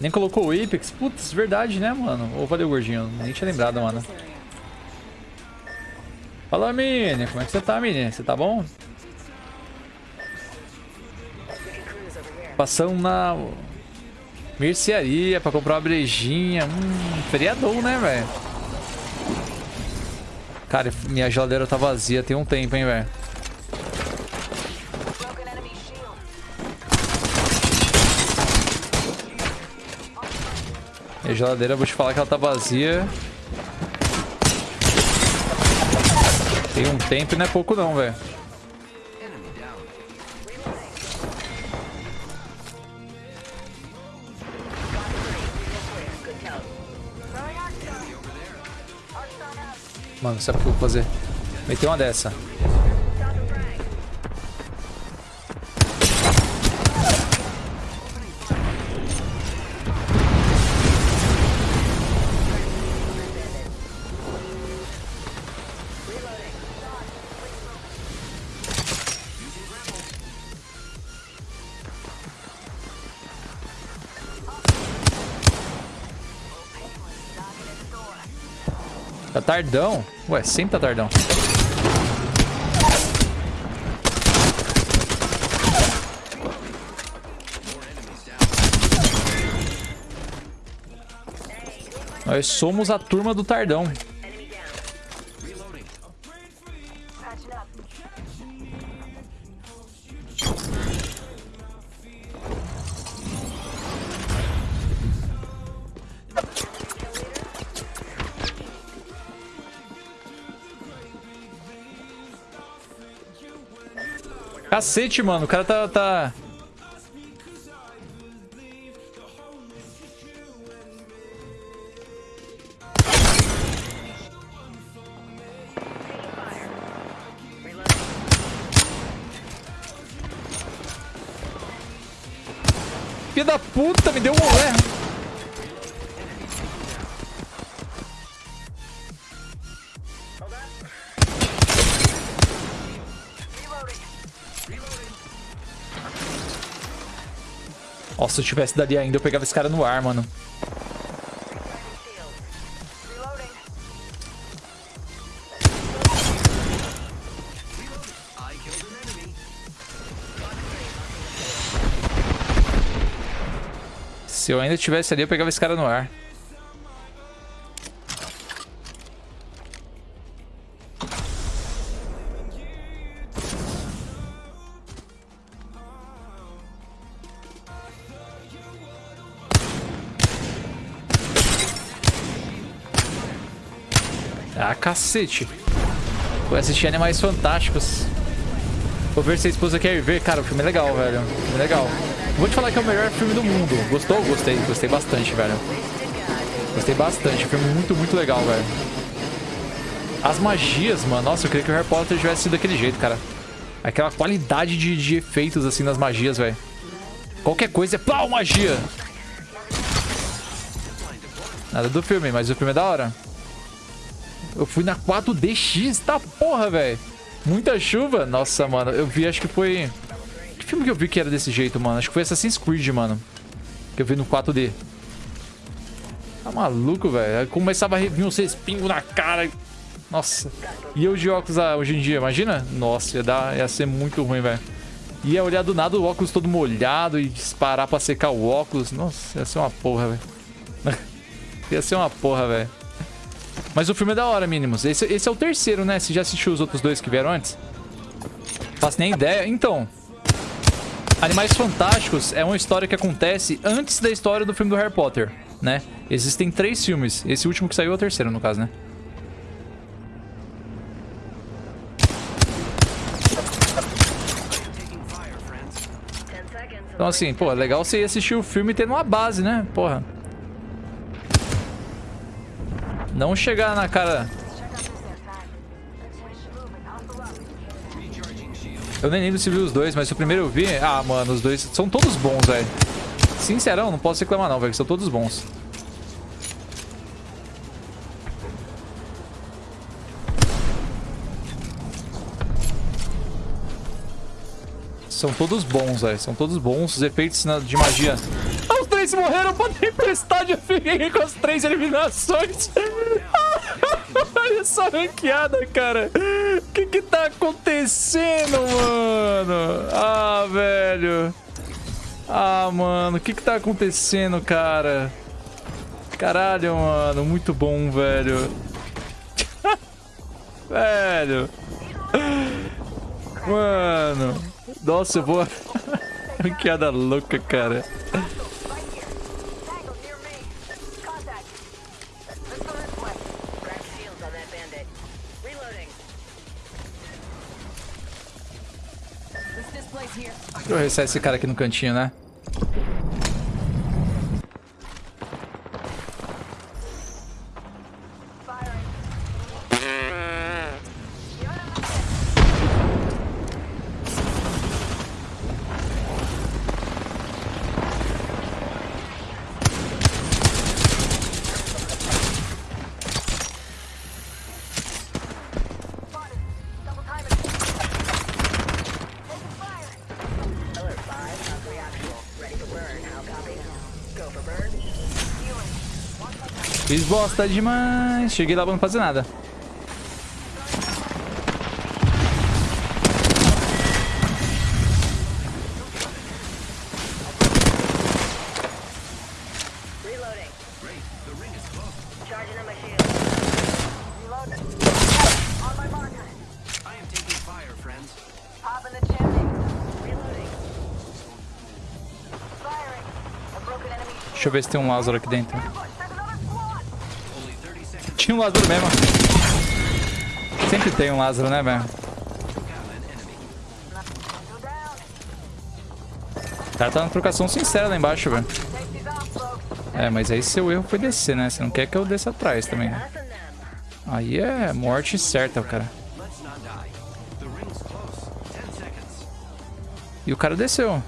Nem colocou o Apex. Putz, verdade, né, mano? Ô, valeu, gordinho. Nem tinha lembrado, mano. Fala, Mini. Como é que você tá, Mini? Você tá bom? Passando na mercearia pra comprar uma brejinha. Hum, feriadão, né, velho? Cara, minha geladeira tá vazia tem um tempo, hein, velho. Minha geladeira, eu vou te falar que ela tá vazia. Tem um tempo e não é pouco não, velho. Mano, sabe o que eu vou fazer? Meter uma dessa. Tá tardão? Ué, sempre tá tardão. Nós somos a turma do tardão. Cacete, mano. O cara tá... tá... Filha da puta, me deu um olé. Nossa, se eu tivesse dali ainda, eu pegava esse cara no ar, mano. Se eu ainda tivesse ali, eu pegava esse cara no ar. Ah, cacete. Vou assistir Animais Fantásticos. Vou ver se a esposa quer ver. Cara, o filme é legal, velho. O filme é legal. Vou te falar que é o melhor filme do mundo. Gostou? Gostei. Gostei bastante, velho. Gostei bastante. Filme muito, muito legal, velho. As magias, mano. Nossa, eu queria que o Harry Potter tivesse sido daquele jeito, cara. Aquela qualidade de, de efeitos, assim, nas magias, velho. Qualquer coisa é plau, magia. Nada do filme, mas o filme é da hora. Eu fui na 4DX, tá porra, velho. Muita chuva. Nossa, mano. Eu vi, acho que foi... Que filme que eu vi que era desse jeito, mano? Acho que foi Assassin's Creed, mano. Que eu vi no 4D. Tá maluco, velho. Começava a vir uns respingos na cara. Nossa. E eu de óculos ah, hoje em dia, imagina? Nossa, ia, dar, ia ser muito ruim, velho. Ia olhar do nada o óculos todo molhado e disparar pra secar o óculos. Nossa, ia ser uma porra, velho. ia ser uma porra, velho. Mas o filme é da hora, mínimos. Esse, esse é o terceiro, né? Você já assistiu os outros dois que vieram antes? Faço nem ideia. Então, Animais Fantásticos é uma história que acontece antes da história do filme do Harry Potter, né? Existem três filmes. Esse último que saiu é o terceiro, no caso, né? Então, assim, pô, é legal você ir assistir o filme tendo uma base, né? Porra. Não chegar na cara... Eu nem lembro se vi os dois, mas o primeiro eu vi... Ah, mano, os dois são todos bons, velho. Sincerão, não posso reclamar não, velho. São todos bons. São todos bons, velho. São todos bons. Os efeitos de magia. Três morreram pra tempestade. Eu fiquei com as três eliminações. Olha essa ranqueada, cara. O que que tá acontecendo, mano? Ah, velho. Ah, mano. O que que tá acontecendo, cara? Caralho, mano. Muito bom, velho. velho. Mano. Nossa, vou... Ranqueada louca, cara. Deixa eu resetar esse cara aqui no cantinho, né? Fiz bosta demais. Cheguei lá pra não fazer nada. Deixa eu ver se tem um Lázaro aqui dentro. Ambush. There's another squad. Only 30 seconds. Tinha um Lázaro mesmo. Sempre tem um Lázaro, né, velho? O cara tá na trocação sincera lá embaixo, velho. É, mas aí seu erro foi descer, né? Você não quer que eu desça atrás também, né? Aí é morte certa, cara. Let's not die. The ring's close. 10 seconds. E o cara desceu.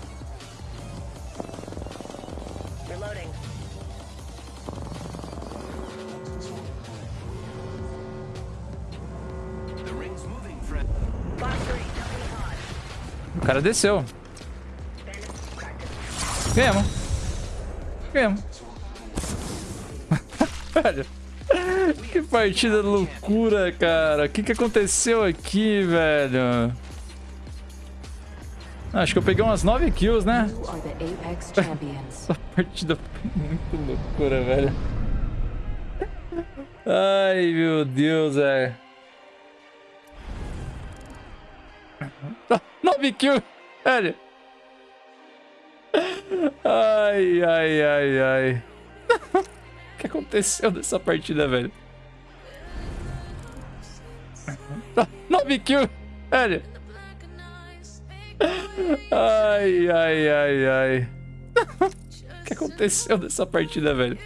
Pod. O cara desceu. Ganhamos. Ganhamos. Velho. Que partida loucura, cara. O que, que aconteceu aqui, velho? Acho que eu peguei umas 9 kills, né? You partida foi muito loucura, velho. Ai, meu Deus, velho. 9 kills, velho. Ai, ai, ai, ai. O que aconteceu nessa partida, velho? 9 kills, velho. Ai, ai, ai, ai. Que aconteceu nessa partida, velho?